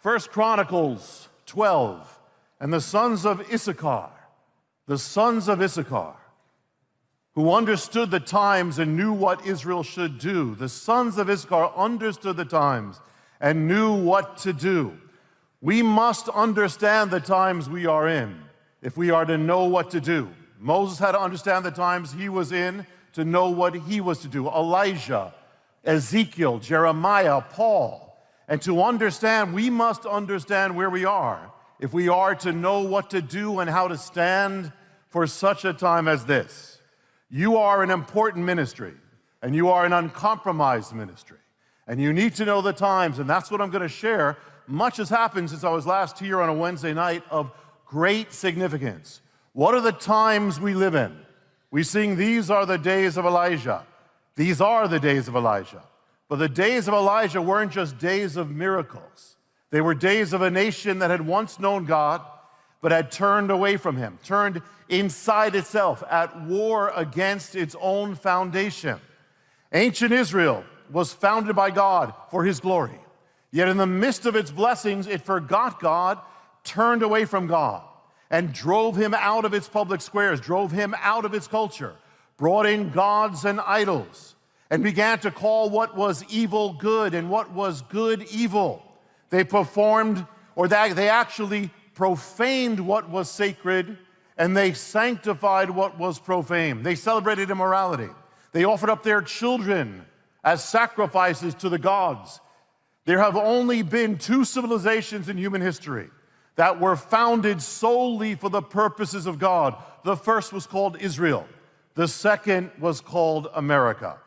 First Chronicles 12, and the sons of Issachar, the sons of Issachar, who understood the times and knew what Israel should do. The sons of Issachar understood the times and knew what to do. We must understand the times we are in if we are to know what to do. Moses had to understand the times he was in to know what he was to do. Elijah, Ezekiel, Jeremiah, Paul. And to understand, we must understand where we are if we are to know what to do and how to stand for such a time as this. You are an important ministry, and you are an uncompromised ministry. And you need to know the times, and that's what I'm going to share. Much has happened since I was last here on a Wednesday night of great significance. What are the times we live in? We sing, These are the days of Elijah. These are the days of Elijah. But the days of Elijah weren't just days of miracles. They were days of a nation that had once known God, but had turned away from him, turned inside itself, at war against its own foundation. Ancient Israel was founded by God for his glory. Yet in the midst of its blessings, it forgot God, turned away from God and drove him out of its public squares, drove him out of its culture, brought in gods and idols, and began to call what was evil good and what was good evil. They performed, or they actually profaned what was sacred, and they sanctified what was profane. They celebrated immorality. They offered up their children as sacrifices to the gods. There have only been two civilizations in human history that were founded solely for the purposes of God. The first was called Israel. The second was called America.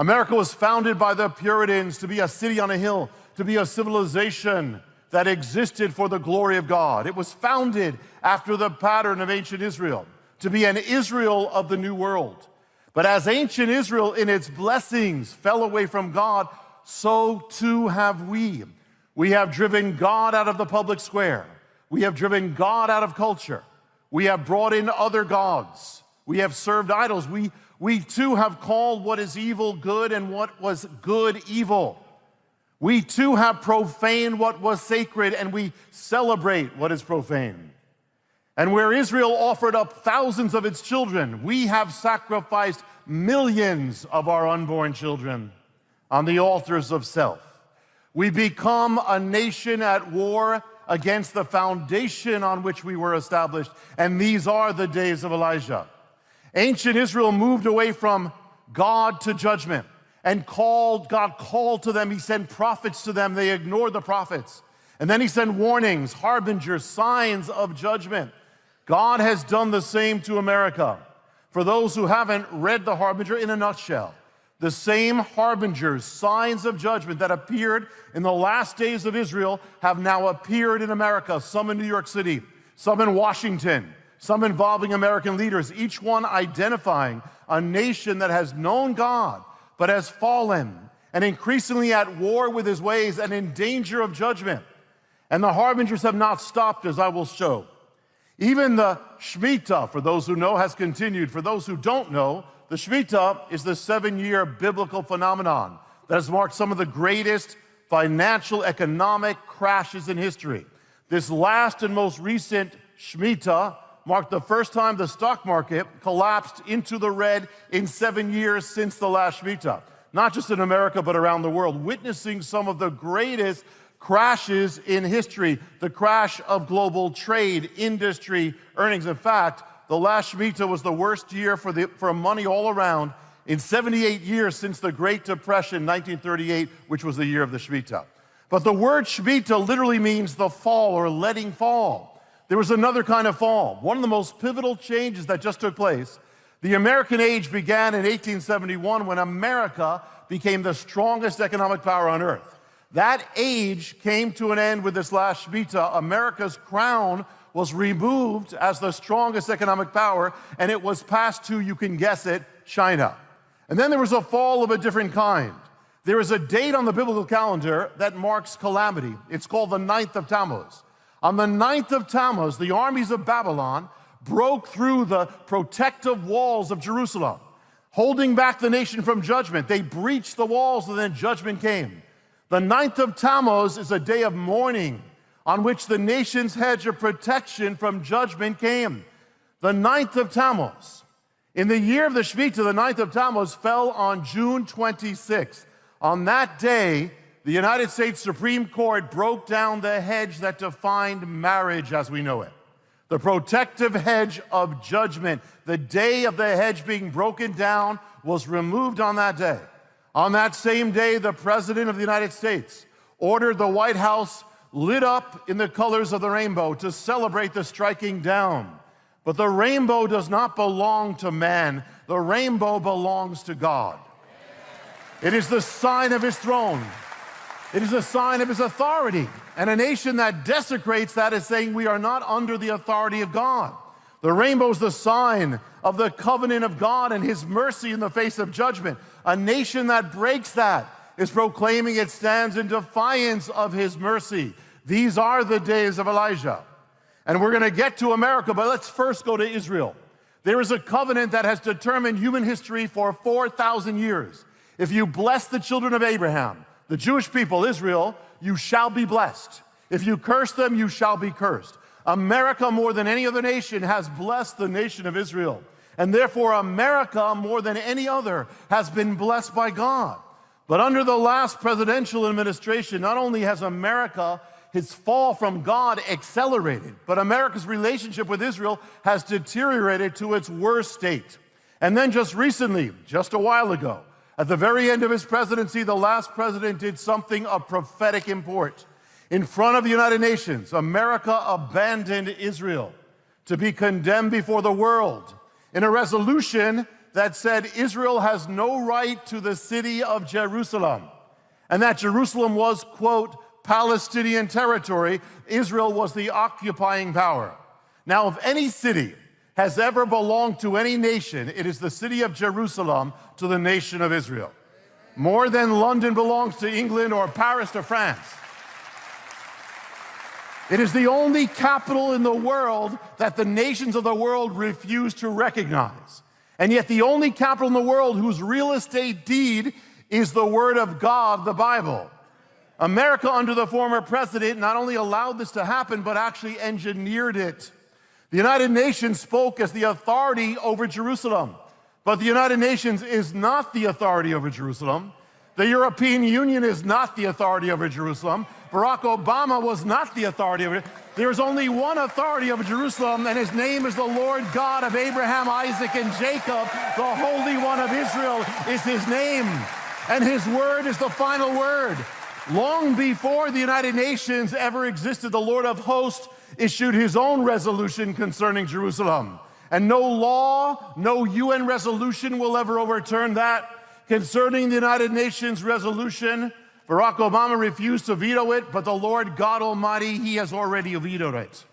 America was founded by the Puritans to be a city on a hill, to be a civilization that existed for the glory of God. It was founded after the pattern of ancient Israel, to be an Israel of the New World. But as ancient Israel in its blessings fell away from God, so too have we. We have driven God out of the public square. We have driven God out of culture. We have brought in other gods. We have served idols. We, we too have called what is evil good and what was good evil. We too have profaned what was sacred and we celebrate what is profane. And where Israel offered up thousands of its children, we have sacrificed millions of our unborn children on the altars of self. We become a nation at war against the foundation on which we were established. And these are the days of Elijah. Ancient Israel moved away from God to judgment and called, God called to them. He sent prophets to them. They ignored the prophets. And then he sent warnings, harbingers, signs of judgment. God has done the same to America. For those who haven't read the harbinger in a nutshell, the same harbingers, signs of judgment that appeared in the last days of Israel have now appeared in America, some in New York City, some in Washington, some involving American leaders, each one identifying a nation that has known God but has fallen and increasingly at war with his ways and in danger of judgment. And the harbingers have not stopped, as I will show. Even the Shemitah, for those who know, has continued. For those who don't know, the Shemitah is the seven-year biblical phenomenon that has marked some of the greatest financial economic crashes in history. This last and most recent Shemitah marked the first time the stock market collapsed into the red in seven years since the last Shemitah. Not just in America, but around the world, witnessing some of the greatest crashes in history, the crash of global trade, industry, earnings. In fact, the last Shemitah was the worst year for, the, for money all around in 78 years since the Great Depression, 1938, which was the year of the Shemitah. But the word Shemitah literally means the fall or letting fall. There was another kind of fall. One of the most pivotal changes that just took place. The American age began in 1871 when America became the strongest economic power on earth. That age came to an end with this last Shemitah. America's crown was removed as the strongest economic power, and it was passed to, you can guess it, China. And then there was a fall of a different kind. There is a date on the biblical calendar that marks calamity. It's called the ninth of Tammuz. On the ninth of Tammuz, the armies of Babylon broke through the protective walls of Jerusalem, holding back the nation from judgment. They breached the walls, and then judgment came. The ninth of Tammuz is a day of mourning on which the nation's hedge of protection from judgment came. The ninth of Tammuz. In the year of the Shemitah, the ninth of Tammuz fell on June 26th. On that day, the United States Supreme Court broke down the hedge that defined marriage as we know it. The protective hedge of judgment. The day of the hedge being broken down was removed on that day. On that same day, the President of the United States ordered the White House lit up in the colors of the rainbow to celebrate the striking down. But the rainbow does not belong to man, the rainbow belongs to God. It is the sign of his throne. It is a sign of his authority. And a nation that desecrates that is saying we are not under the authority of God. The rainbow is the sign of the covenant of God and his mercy in the face of judgment. A nation that breaks that is proclaiming it stands in defiance of his mercy. These are the days of Elijah. And we're going to get to America, but let's first go to Israel. There is a covenant that has determined human history for 4,000 years. If you bless the children of Abraham, the Jewish people, Israel, you shall be blessed. If you curse them, you shall be cursed. America, more than any other nation, has blessed the nation of Israel. And therefore, America, more than any other, has been blessed by God. But under the last presidential administration, not only has America his fall from God accelerated, but America's relationship with Israel has deteriorated to its worst state. And then just recently, just a while ago, at the very end of his presidency, the last president did something of prophetic import. In front of the United Nations, America abandoned Israel to be condemned before the world in a resolution that said Israel has no right to the city of Jerusalem and that Jerusalem was, quote, Palestinian territory. Israel was the occupying power. Now, if any city has ever belonged to any nation, it is the city of Jerusalem to the nation of Israel. More than London belongs to England or Paris to France. It is the only capital in the world that the nations of the world refuse to recognize. And yet, the only capital in the world whose real estate deed is the Word of God, the Bible. America, under the former president, not only allowed this to happen, but actually engineered it. The United Nations spoke as the authority over Jerusalem, but the United Nations is not the authority over Jerusalem. The European Union is not the authority over Jerusalem. Barack Obama was not the authority over it. There's only one authority over Jerusalem, and his name is the Lord God of Abraham, Isaac, and Jacob. The Holy One of Israel is his name, and his word is the final word. Long before the United Nations ever existed, the Lord of hosts issued his own resolution concerning Jerusalem. And no law, no UN resolution will ever overturn that. Concerning the United Nations resolution, Barack Obama refused to veto it, but the Lord God Almighty, he has already vetoed it.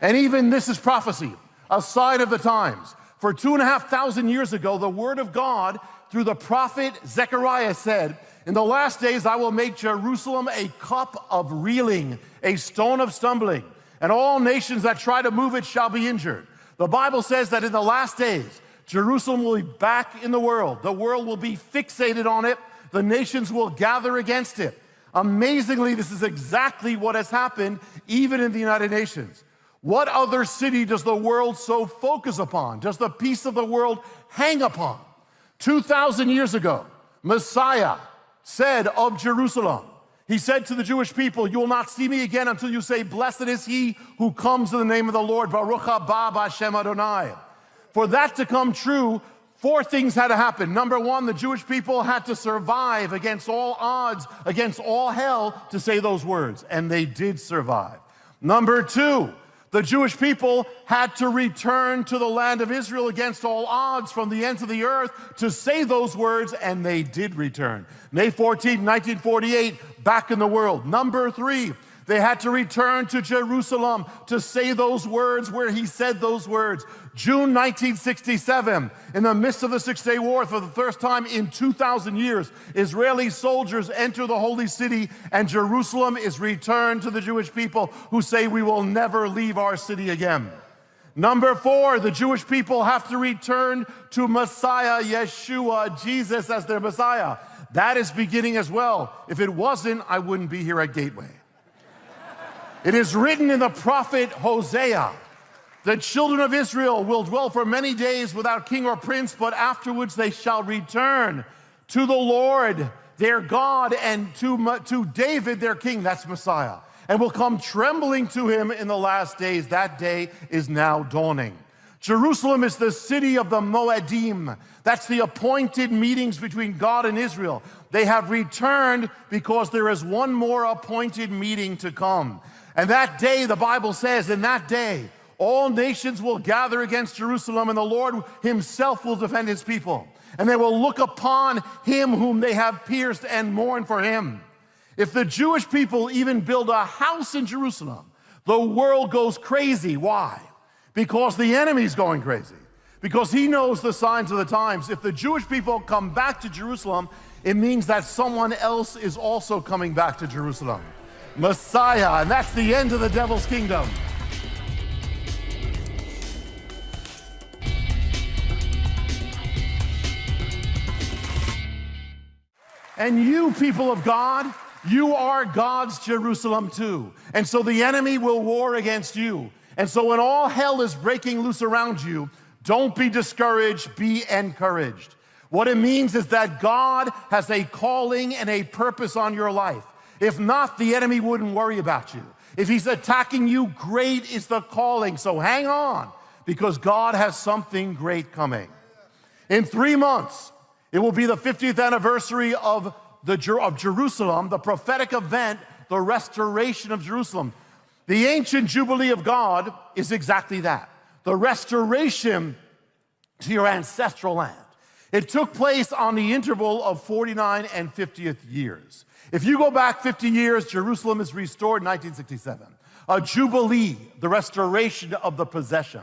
And even this is prophecy, a sign of the times. For two and a half thousand years ago, the word of God through the prophet Zechariah said, in the last days, I will make Jerusalem a cup of reeling, a stone of stumbling, and all nations that try to move it shall be injured. The Bible says that in the last days, Jerusalem will be back in the world. The world will be fixated on it. The nations will gather against it. Amazingly, this is exactly what has happened even in the United Nations. What other city does the world so focus upon? Does the peace of the world hang upon? 2,000 years ago, Messiah, said of Jerusalem, he said to the Jewish people, You will not see me again until you say, Blessed is he who comes in the name of the Lord, Baruch haba b'shem Adonai. For that to come true, four things had to happen. Number one, the Jewish people had to survive against all odds, against all hell, to say those words, and they did survive. Number two, the Jewish people had to return to the land of Israel against all odds from the ends of the earth to say those words, and they did return. May 14, 1948, back in the world. Number three, they had to return to Jerusalem to say those words where he said those words. June 1967, in the midst of the Six Day War, for the first time in 2,000 years, Israeli soldiers enter the holy city, and Jerusalem is returned to the Jewish people who say, We will never leave our city again. Number four, the Jewish people have to return to Messiah, Yeshua, Jesus as their Messiah. That is beginning as well. If it wasn't, I wouldn't be here at Gateway. It is written in the prophet Hosea the children of Israel will dwell for many days without king or prince, but afterwards they shall return to the Lord their God and to, to David their king. That's Messiah and will come trembling to him in the last days. That day is now dawning. Jerusalem is the city of the Moedim. That's the appointed meetings between God and Israel. They have returned because there is one more appointed meeting to come. And that day, the Bible says, in that day, all nations will gather against Jerusalem, and the Lord himself will defend his people. And they will look upon him whom they have pierced and mourn for him. If the Jewish people even build a house in Jerusalem, the world goes crazy. Why? Because the enemy's going crazy. Because he knows the signs of the times. If the Jewish people come back to Jerusalem, it means that someone else is also coming back to Jerusalem. Messiah, and that's the end of the devil's kingdom. And you, people of God, you are God's Jerusalem too. And so the enemy will war against you. And so when all hell is breaking loose around you, don't be discouraged, be encouraged. What it means is that God has a calling and a purpose on your life. If not, the enemy wouldn't worry about you. If he's attacking you, great is the calling. So hang on, because God has something great coming. In three months, it will be the 50th anniversary of the, of Jerusalem, the prophetic event, the restoration of Jerusalem. The ancient Jubilee of God is exactly that the restoration to your ancestral land. It took place on the interval of 49 and 50th years. If you go back 50 years, Jerusalem is restored in 1967. A jubilee, the restoration of the possession.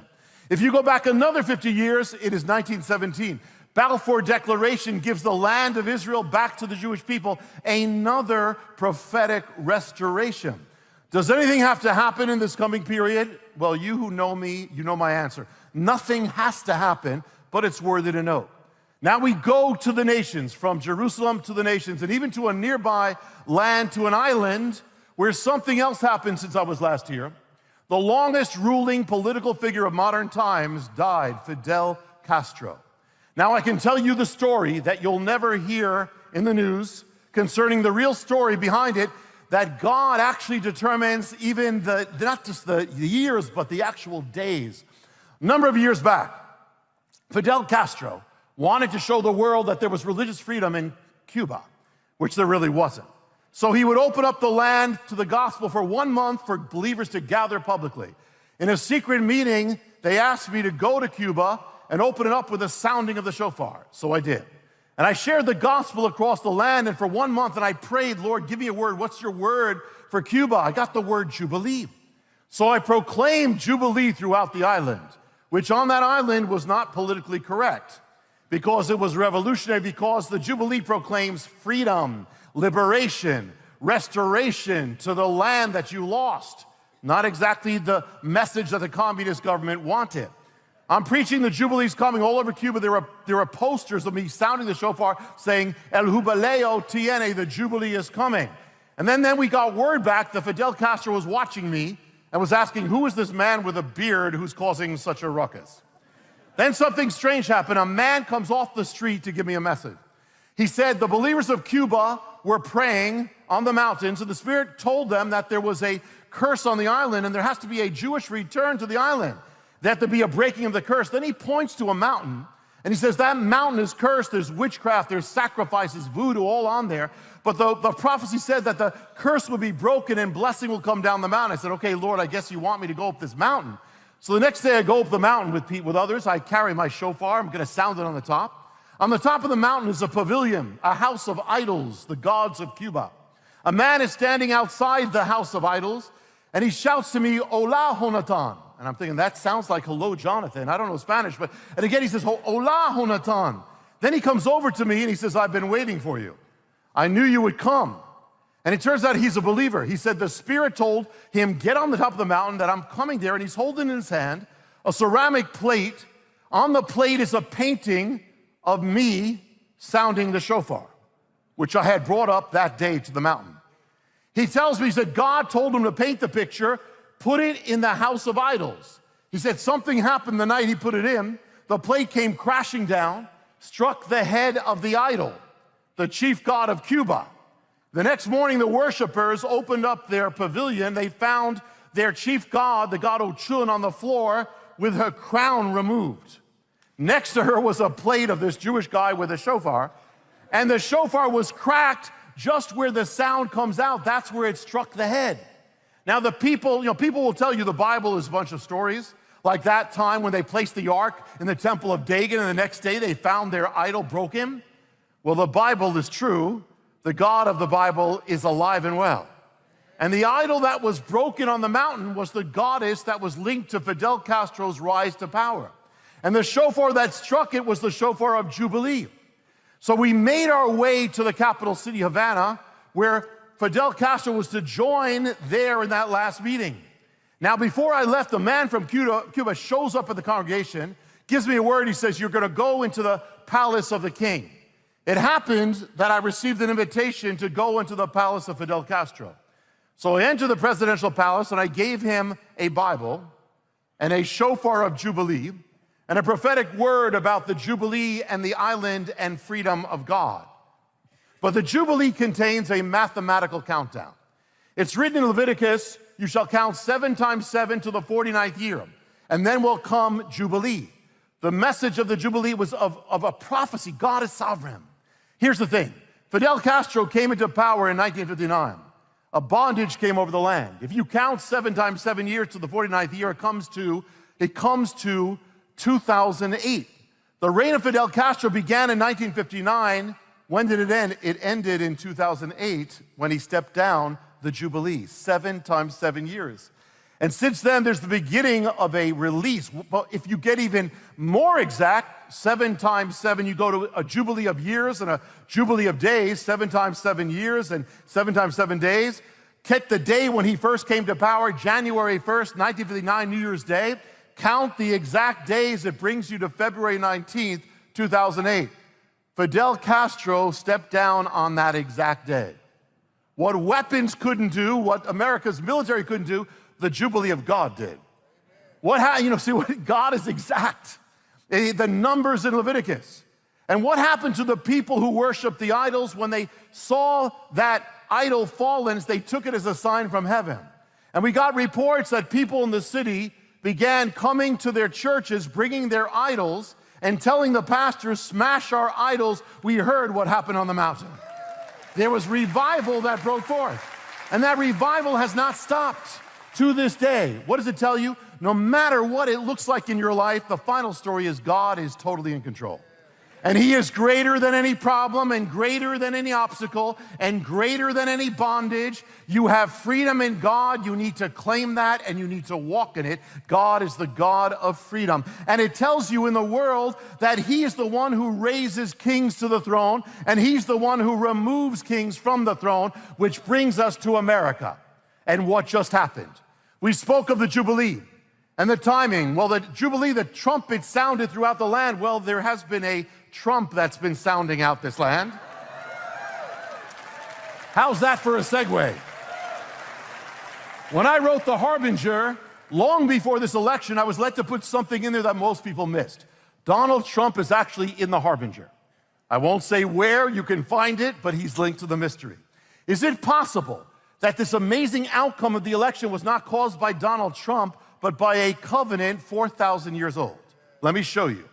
If you go back another 50 years, it is 1917. Balfour Declaration gives the land of Israel back to the Jewish people, another prophetic restoration. Does anything have to happen in this coming period? Well, you who know me, you know my answer. Nothing has to happen, but it's worthy to note. Now we go to the nations, from Jerusalem to the nations, and even to a nearby land, to an island where something else happened since I was last here. The longest ruling political figure of modern times died, Fidel Castro. Now, I can tell you the story that you'll never hear in the news concerning the real story behind it that God actually determines even the, not just the years, but the actual days. A number of years back, Fidel Castro wanted to show the world that there was religious freedom in Cuba, which there really wasn't. So he would open up the land to the gospel for one month for believers to gather publicly. In a secret meeting, they asked me to go to Cuba and open it up with a sounding of the shofar. So I did. And I shared the gospel across the land, and for one month, and I prayed, Lord, give me a word. What's your word for Cuba? I got the word Jubilee. So I proclaimed Jubilee throughout the island, which on that island was not politically correct because it was revolutionary, because the Jubilee proclaims freedom, liberation, restoration to the land that you lost. Not exactly the message that the communist government wanted. I'm preaching the Jubilee's coming all over Cuba. There are, there are posters of me sounding the shofar saying, El Jubileo tiene, the Jubilee is coming. And then, then we got word back that Fidel Castro was watching me and was asking, who is this man with a beard who's causing such a ruckus? Then something strange happened. A man comes off the street to give me a message. He said, the believers of Cuba were praying on the mountains, and the Spirit told them that there was a curse on the island and there has to be a Jewish return to the island that there be a breaking of the curse. Then he points to a mountain and he says, That mountain is cursed. There's witchcraft, there's sacrifices, voodoo, all on there. But the, the prophecy said that the curse would be broken and blessing will come down the mountain. I said, Okay, Lord, I guess you want me to go up this mountain. So the next day I go up the mountain with, with others. I carry my shofar. I'm going to sound it on the top. On the top of the mountain is a pavilion, a house of idols, the gods of Cuba. A man is standing outside the house of idols and he shouts to me, Hola, Jonathan. And I'm thinking, that sounds like hello, Jonathan. I don't know Spanish, but, and again, he says, hola, Jonathan. Then he comes over to me and he says, I've been waiting for you. I knew you would come. And it turns out he's a believer. He said the Spirit told him, get on the top of the mountain, that I'm coming there. And he's holding in his hand a ceramic plate. On the plate is a painting of me sounding the shofar, which I had brought up that day to the mountain. He tells me, he said, God told him to paint the picture, put it in the house of idols. He said, something happened the night he put it in. The plate came crashing down, struck the head of the idol, the chief god of Cuba. The next morning, the worshipers opened up their pavilion. They found their chief god, the god Ochun, on the floor with her crown removed. Next to her was a plate of this Jewish guy with a shofar, and the shofar was cracked just where the sound comes out. That's where it struck the head. Now, the people, you know, people will tell you the Bible is a bunch of stories, like that time when they placed the ark in the temple of Dagon, and the next day they found their idol broken. Well, the Bible is true. The God of the Bible is alive and well. And the idol that was broken on the mountain was the goddess that was linked to Fidel Castro's rise to power. And the shofar that struck it was the shofar of Jubilee. So we made our way to the capital city, Havana, where Fidel Castro was to join there in that last meeting. Now, before I left, a man from Cuba, shows up at the congregation, gives me a word. He says, You're going to go into the palace of the king. It happened that I received an invitation to go into the palace of Fidel Castro. So I entered the presidential palace and I gave him a Bible and a shofar of Jubilee and a prophetic word about the Jubilee and the island and freedom of God. But the Jubilee contains a mathematical countdown. It's written in Leviticus, you shall count seven times seven to the 49th year, and then will come Jubilee. The message of the Jubilee was of, of a prophecy. God is sovereign. Here's the thing Fidel Castro came into power in 1959 a bondage came over the land. If you count seven times seven years to the 49th year, it comes to, it comes to 2008. The reign of Fidel Castro began in 1959. When did it end? It ended in 2008 when he stepped down the Jubilee, seven times seven years. And since then, there's the beginning of a release. But if you get even more exact, seven times seven, you go to a jubilee of years and a jubilee of days, seven times seven years and seven times seven days. Get the day when he first came to power, January 1st, 1959, New Year's Day. Count the exact days, it brings you to February 19th, 2008. Fidel Castro stepped down on that exact day. What weapons couldn't do, what America's military couldn't do, the Jubilee of God did. What you know, see, what, God is exact. Eh, the numbers in Leviticus. And what happened to the people who worshiped the idols when they saw that idol fallen, they took it as a sign from heaven. And we got reports that people in the city began coming to their churches, bringing their idols, and telling the pastors, smash our idols. We heard what happened on the mountain. There was revival that broke forth. And that revival has not stopped to this day. What does it tell you? No matter what it looks like in your life, the final story is God is totally in control. And He is greater than any problem and greater than any obstacle and greater than any bondage. You have freedom in God. You need to claim that and you need to walk in it. God is the God of freedom. And it tells you in the world that He is the one who raises kings to the throne and He's the one who removes kings from the throne, which brings us to America and what just happened. We spoke of the Jubilee and the timing. Well, the Jubilee, the trumpet sounded throughout the land. Well, there has been a trump that's been sounding out this land. How's that for a segue? When I wrote The Harbinger, long before this election, I was led to put something in there that most people missed. Donald Trump is actually in The Harbinger. I won't say where you can find it, but he's linked to the mystery. Is it possible that this amazing outcome of the election was not caused by Donald Trump, but by a covenant 4,000 years old. Let me show you.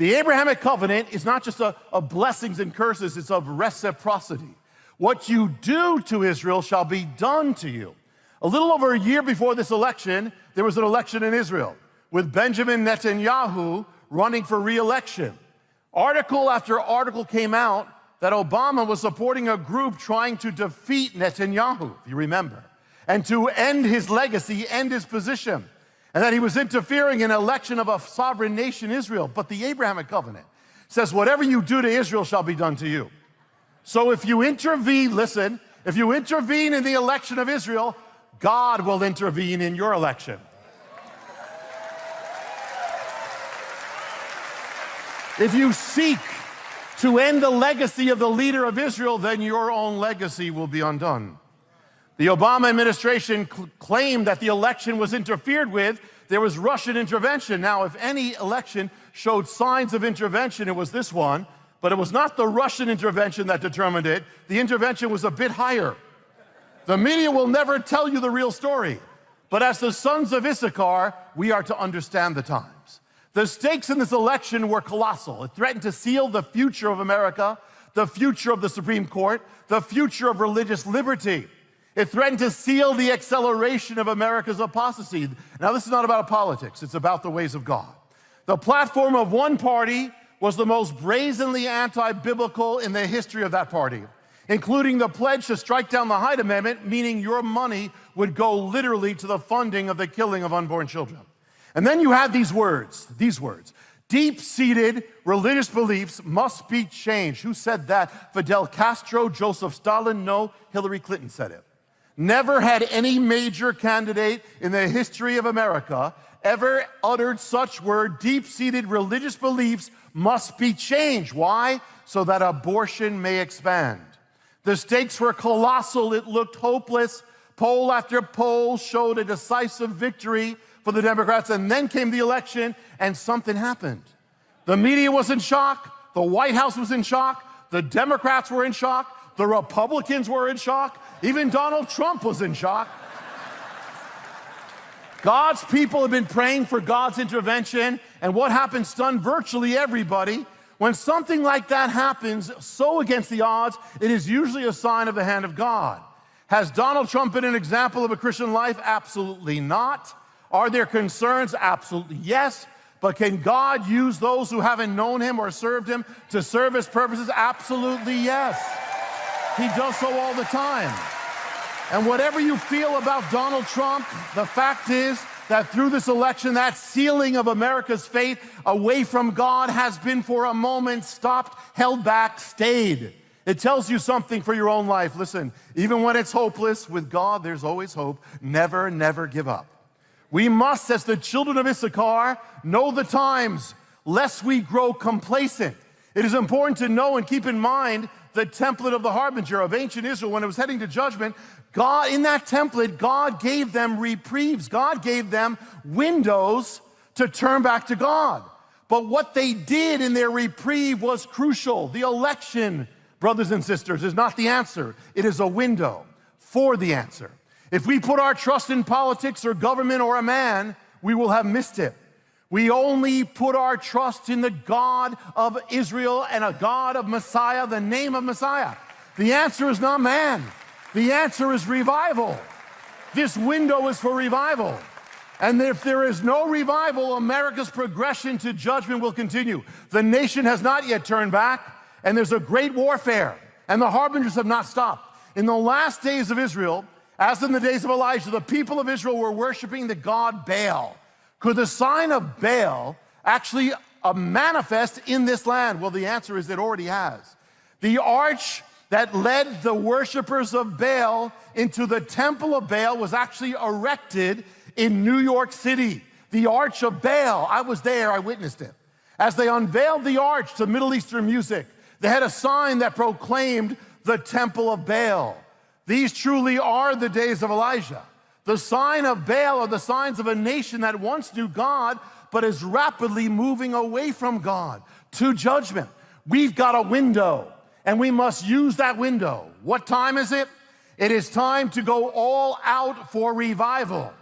The Abrahamic covenant is not just a, of blessings and curses, it's of reciprocity. What you do to Israel shall be done to you. A little over a year before this election, there was an election in Israel with Benjamin Netanyahu running for re-election. Article after article came out that Obama was supporting a group trying to defeat Netanyahu, if you remember, and to end his legacy, end his position, and that he was interfering in election of a sovereign nation, Israel. But the Abrahamic covenant says, whatever you do to Israel shall be done to you. So if you intervene, listen, if you intervene in the election of Israel, God will intervene in your election. If you seek to end the legacy of the leader of Israel, then your own legacy will be undone. The Obama administration cl claimed that the election was interfered with. There was Russian intervention. Now, if any election showed signs of intervention, it was this one, but it was not the Russian intervention that determined it. The intervention was a bit higher. The media will never tell you the real story. But as the sons of Issachar, we are to understand the times. The stakes in this election were colossal. It threatened to seal the future of America, the future of the Supreme Court, the future of religious liberty. It threatened to seal the acceleration of America's apostasy. Now, this is not about politics, it's about the ways of God. The platform of one party was the most brazenly anti biblical in the history of that party including the pledge to strike down the Hyde Amendment, meaning your money would go literally to the funding of the killing of unborn children. And then you have these words, these words. Deep-seated religious beliefs must be changed. Who said that? Fidel Castro, Joseph Stalin? No, Hillary Clinton said it. Never had any major candidate in the history of America ever uttered such word. Deep-seated religious beliefs must be changed. Why? So that abortion may expand. The stakes were colossal. It looked hopeless. Poll after poll showed a decisive victory for the Democrats. And then came the election, and something happened. The media was in shock. The White House was in shock. The Democrats were in shock. The Republicans were in shock. Even Donald Trump was in shock. God's people have been praying for God's intervention, and what happened stunned virtually everybody. When something like that happens so against the odds, it is usually a sign of the hand of God. Has Donald Trump been an example of a Christian life? Absolutely not. Are there concerns? Absolutely yes. But can God use those who haven't known him or served him to serve his purposes? Absolutely yes. He does so all the time. And whatever you feel about Donald Trump, the fact is that through this election, that sealing of America's faith away from God has been for a moment stopped, held back, stayed. It tells you something for your own life. Listen, even when it's hopeless, with God, there's always hope. Never, never give up. We must, as the children of Issachar, know the times, lest we grow complacent. It is important to know and keep in mind the template of the harbinger of ancient Israel when it was heading to judgment. God, in that template, God gave them reprieves. God gave them windows to turn back to God. But what they did in their reprieve was crucial. The election, brothers and sisters, is not the answer. It is a window for the answer. If we put our trust in politics or government or a man, we will have missed it. We only put our trust in the God of Israel and a God of Messiah, the name of Messiah. The answer is not man. The answer is revival. This window is for revival. And if there is no revival, America's progression to judgment will continue. The nation has not yet turned back, and there's a great warfare, and the harbingers have not stopped. In the last days of Israel, as in the days of Elijah, the people of Israel were worshiping the god Baal. Could the sign of Baal actually uh, manifest in this land? Well, the answer is it already has. The arch that led the worshipers of Baal into the temple of Baal was actually erected in New York City. The Arch of Baal, I was there, I witnessed it. As they unveiled the arch to Middle Eastern music, they had a sign that proclaimed the temple of Baal. These truly are the days of Elijah. The sign of Baal are the signs of a nation that once knew God, but is rapidly moving away from God to judgment. We've got a window and we must use that window. What time is it? It is time to go all out for revival.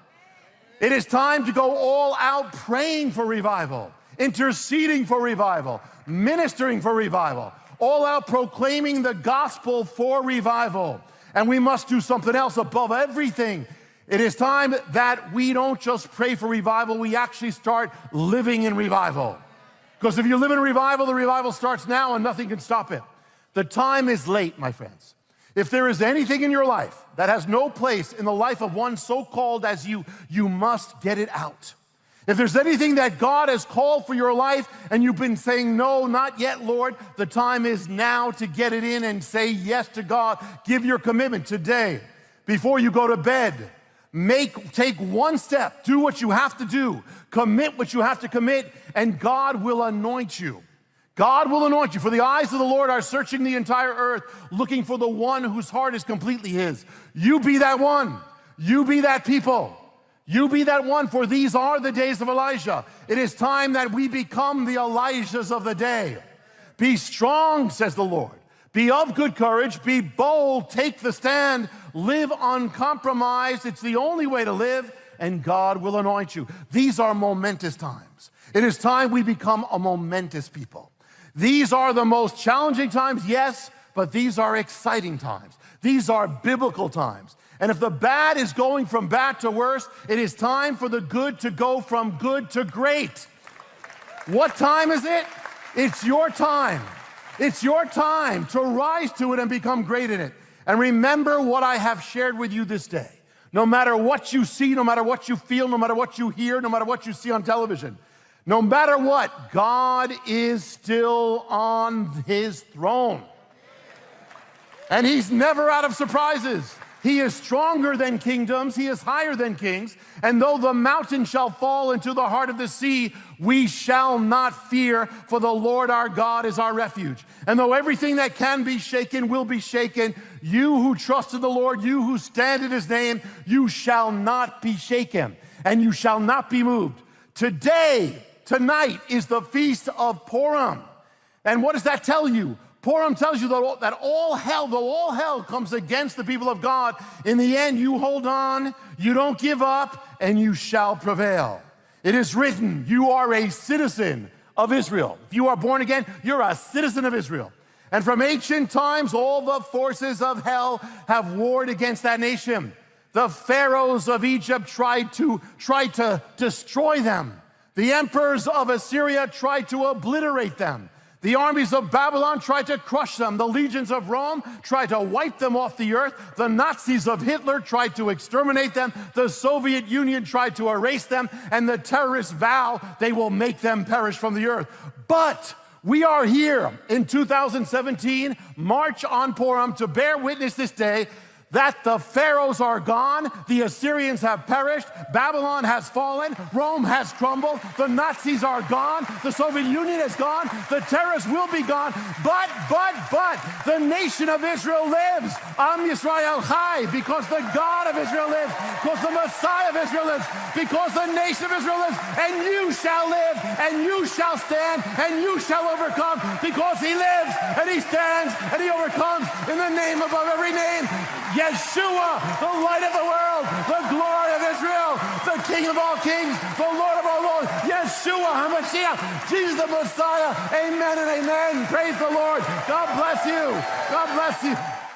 It is time to go all out praying for revival, interceding for revival, ministering for revival, all out proclaiming the gospel for revival. And we must do something else above everything. It is time that we don't just pray for revival, we actually start living in revival. Because if you live in revival, the revival starts now and nothing can stop it. The time is late, my friends. If there is anything in your life that has no place in the life of one so called as you, you must get it out. If there's anything that God has called for your life and you've been saying, no, not yet, Lord, the time is now to get it in and say yes to God. Give your commitment today before you go to bed. Make, take one step, do what you have to do, commit what you have to commit, and God will anoint you. God will anoint you, for the eyes of the Lord are searching the entire earth, looking for the one whose heart is completely His. You be that one. You be that people. You be that one, for these are the days of Elijah. It is time that we become the Elijahs of the day. Be strong, says the Lord. Be of good courage. Be bold. Take the stand. Live uncompromised. It's the only way to live, and God will anoint you. These are momentous times. It is time we become a momentous people. These are the most challenging times, yes, but these are exciting times. These are biblical times. And if the bad is going from bad to worse, it is time for the good to go from good to great. What time is it? It's your time. It's your time to rise to it and become great in it. And remember what I have shared with you this day. No matter what you see, no matter what you feel, no matter what you hear, no matter what you see on television, no matter what, God is still on his throne. And he's never out of surprises. He is stronger than kingdoms, he is higher than kings. And though the mountain shall fall into the heart of the sea, we shall not fear, for the Lord our God is our refuge. And though everything that can be shaken will be shaken, you who trust in the Lord, you who stand in his name, you shall not be shaken, and you shall not be moved. Today, Tonight is the feast of Purim. And what does that tell you? Purim tells you that all, that all hell, though all hell comes against the people of God, in the end you hold on, you don't give up, and you shall prevail. It is written, you are a citizen of Israel. If you are born again, you're a citizen of Israel. And from ancient times, all the forces of hell have warred against that nation. The pharaohs of Egypt tried to, tried to destroy them. The emperors of Assyria tried to obliterate them. The armies of Babylon tried to crush them. The legions of Rome tried to wipe them off the earth. The Nazis of Hitler tried to exterminate them. The Soviet Union tried to erase them. And the terrorists vow they will make them perish from the earth. But we are here in 2017, March on Purim, to bear witness this day that the pharaohs are gone, the Assyrians have perished, Babylon has fallen, Rome has crumbled, the Nazis are gone, the Soviet Union is gone, the terrorists will be gone, but, but, but, the nation of Israel lives. Am Yisrael Chai, because the God of Israel lives, because the Messiah of Israel lives, because the nation of Israel lives, and you shall live, and you shall stand, and you shall overcome, because he lives, and he stands, and he overcomes in the name above every name. Yeshua, the light of the world, the glory of Israel, the King of all kings, the Lord of all lords, Yeshua HaMashiach, Jesus the Messiah. Amen and amen. Praise the Lord. God bless you. God bless you.